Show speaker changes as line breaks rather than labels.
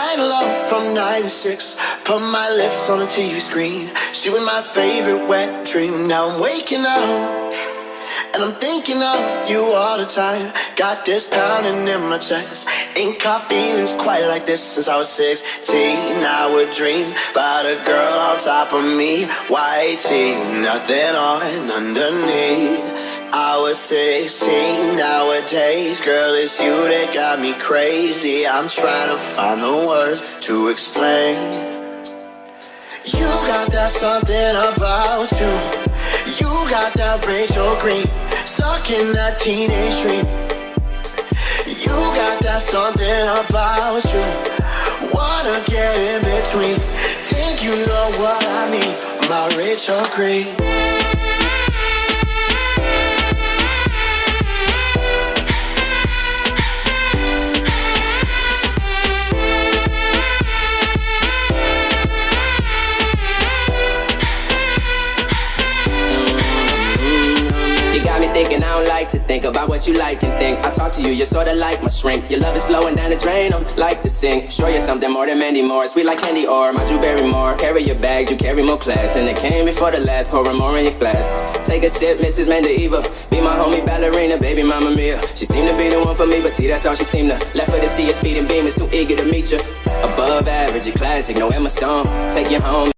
Of love from 96. Put my lips on the TV screen. She was my favorite wet dream. Now I'm waking up. And I'm thinking of you all the time. Got this pounding in my chest. Ain't caught feelings quite like this since I was 16. I would dream about a girl on top of me. White tee, nothing on underneath. I was 16 nowadays, girl, it's you that got me crazy. I'm trying to find the words to explain. You got that something about you. You got that Rachel Green, stuck in that teenage dream. You got that something about you. Wanna get in between. Think you know what I mean, my Rachel Green.
Think about what you like and think. I talk to you, you're sorta like my shrink. Your love is flowing down the drain, I'm like to sink. Show you something more than Mandy Moore. Sweet like candy or my Drew Barrymore. Carry your bags, you carry more class. And it came before the last, pouring more in your glass. Take a sip, Mrs. Mandaiva. Be my homie ballerina, baby mama mia. She seemed to be the one for me, but see, that's all she seemed to. Left her to see a speeding beam, is too eager to meet you. Above average, a classic, no Emma Stone. Take you home.